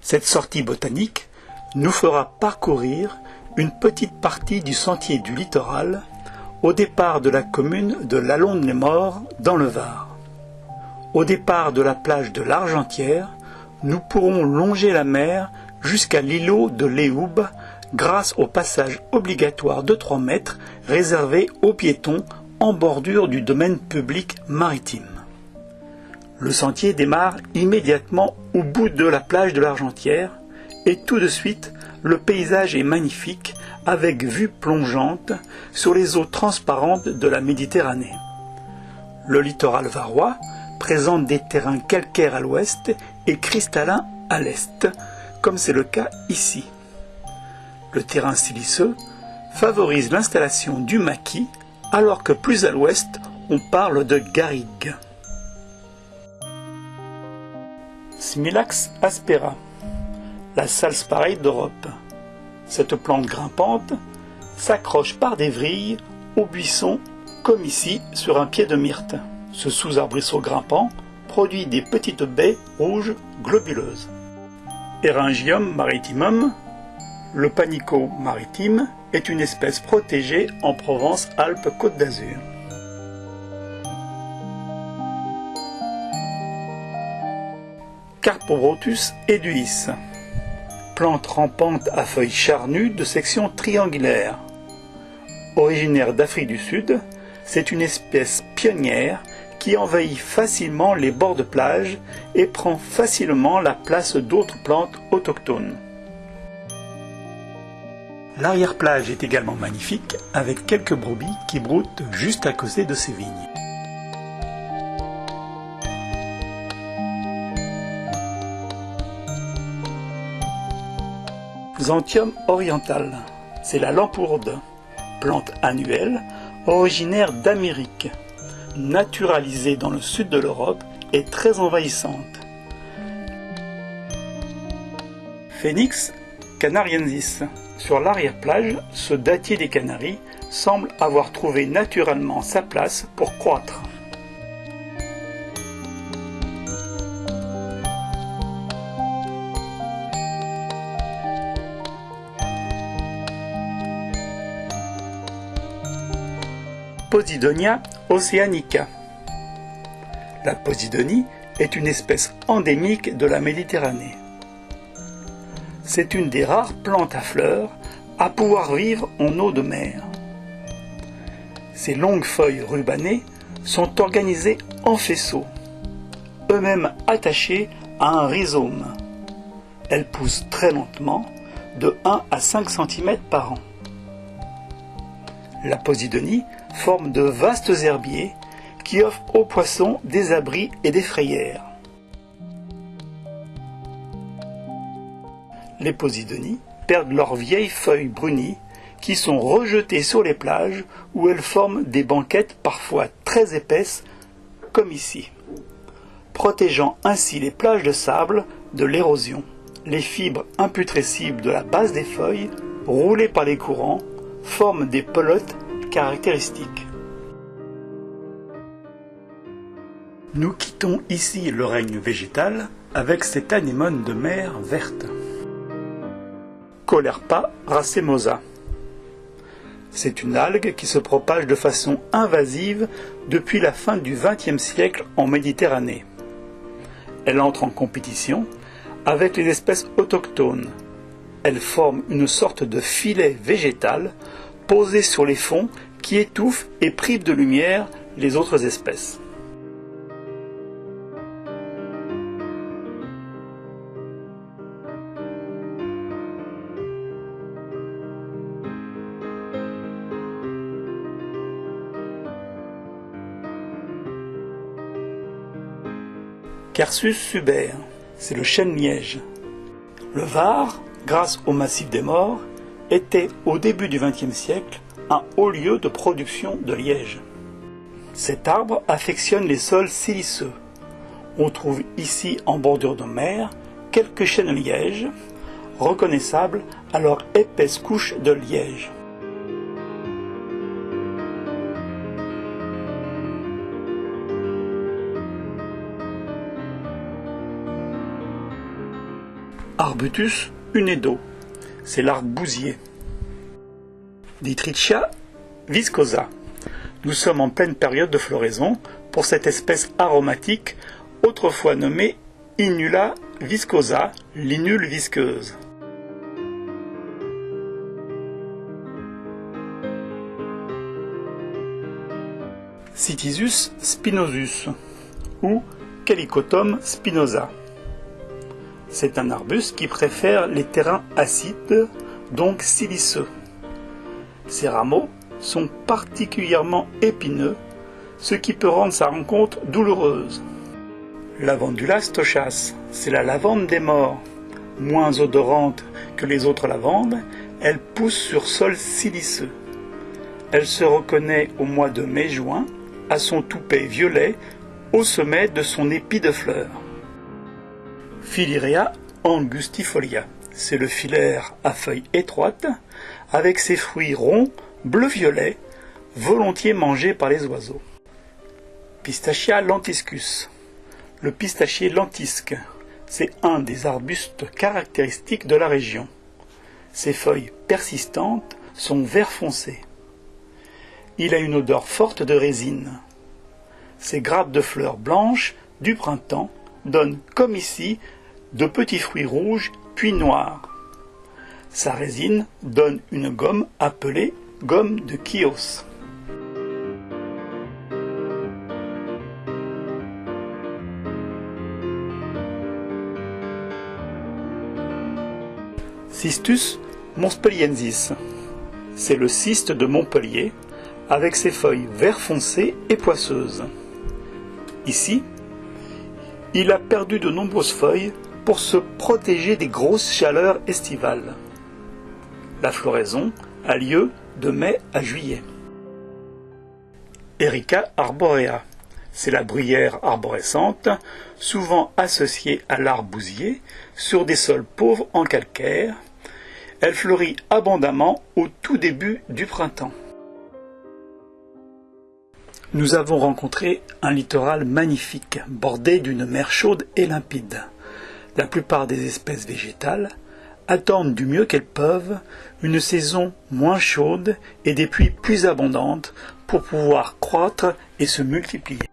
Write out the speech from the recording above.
cette sortie botanique nous fera parcourir une petite partie du sentier du littoral au départ de la commune de Lalonde-les-Morts dans le Var. Au départ de la plage de l'Argentière, nous pourrons longer la mer jusqu'à l'îlot de Léoube grâce au passage obligatoire de 3 mètres réservé aux piétons en bordure du domaine public maritime. Le sentier démarre immédiatement au bout de la plage de l'Argentière et tout de suite le paysage est magnifique avec vue plongeante sur les eaux transparentes de la Méditerranée. Le littoral varois présente des terrains calcaires à l'ouest et cristallins à l'est, comme c'est le cas ici. Le terrain siliceux favorise l'installation du maquis, alors que plus à l'ouest, on parle de garrigue. Smilax aspera, la salspareille d'Europe. Cette plante grimpante s'accroche par des vrilles au buisson, comme ici sur un pied de myrte. Ce sous-arbrisseau grimpant produit des petites baies rouges globuleuses. Eryngium maritimum, le panico maritime, est une espèce protégée en Provence-Alpes-Côte d'Azur. Carpobrotus eduis, plante rampante à feuilles charnues de section triangulaire. Originaire d'Afrique du Sud, c'est une espèce pionnière qui envahit facilement les bords de plage et prend facilement la place d'autres plantes autochtones. L'arrière-plage est également magnifique avec quelques brebis qui broutent juste à côté de ces vignes. Xanthium oriental, c'est la lampourde, plante annuelle originaire d'Amérique, naturalisée dans le sud de l'Europe et très envahissante. Phoenix canariensis. Sur l'arrière-plage, ce datier des Canaries semble avoir trouvé naturellement sa place pour croître. Posidonia oceanica. La Posidonie est une espèce endémique de la Méditerranée. C'est une des rares plantes à fleurs à pouvoir vivre en eau de mer. Ses longues feuilles rubanées sont organisées en faisceaux, eux-mêmes attachés à un rhizome. Elles poussent très lentement, de 1 à 5 cm par an. La Posidonie forme de vastes herbiers qui offrent aux poissons des abris et des frayères. Les Posidonies perdent leurs vieilles feuilles brunies qui sont rejetées sur les plages où elles forment des banquettes parfois très épaisses comme ici, protégeant ainsi les plages de sable de l'érosion. Les fibres imputrescibles de la base des feuilles, roulées par les courants, forment des pelotes caractéristiques. Nous quittons ici le règne végétal avec cette anémone de mer verte. Colerpa racemosa. C'est une algue qui se propage de façon invasive depuis la fin du XXe siècle en Méditerranée. Elle entre en compétition avec les espèces autochtones. Elle forme une sorte de filet végétal posé sur les fonds qui étouffe et prive de lumière les autres espèces. Carsus suber, c'est le chêne-liège. Le Var, grâce au massif des morts, était au début du XXe siècle un haut lieu de production de liège. Cet arbre affectionne les sols siliceux. On trouve ici en bordure de mer quelques chênes lièges, reconnaissables à leur épaisse couche de liège. Arbutus unedo, c'est l'arbre bousier. Ditrichia viscosa. Nous sommes en pleine période de floraison pour cette espèce aromatique, autrefois nommée Inula viscosa, l'inule visqueuse. Citisus spinosus ou Calicotum spinosa. C'est un arbuste qui préfère les terrains acides, donc siliceux. Ses rameaux sont particulièrement épineux, ce qui peut rendre sa rencontre douloureuse. Lavandula stochas, c'est la lavande des morts. Moins odorante que les autres lavandes, elle pousse sur sol siliceux. Elle se reconnaît au mois de mai-juin à son toupet violet au sommet de son épi de fleurs. Filirea angustifolia, c'est le filaire à feuilles étroites, avec ses fruits ronds, bleu-violet, volontiers mangés par les oiseaux. Pistachia lentiscus, le pistachier lentisque, c'est un des arbustes caractéristiques de la région. Ses feuilles persistantes sont vert foncé. Il a une odeur forte de résine. Ses grappes de fleurs blanches du printemps donnent, comme ici, de petits fruits rouges puis noirs. Sa résine donne une gomme appelée gomme de Chios. Cistus montpelliensis. C'est le cyste de Montpellier avec ses feuilles vert foncé et poisseuses. Ici, il a perdu de nombreuses feuilles pour se protéger des grosses chaleurs estivales. La floraison a lieu de mai à juillet. Erica arborea, c'est la bruyère arborescente, souvent associée à l'arbousier, sur des sols pauvres en calcaire. Elle fleurit abondamment au tout début du printemps. Nous avons rencontré un littoral magnifique, bordé d'une mer chaude et limpide. La plupart des espèces végétales attendent du mieux qu'elles peuvent une saison moins chaude et des pluies plus abondantes pour pouvoir croître et se multiplier.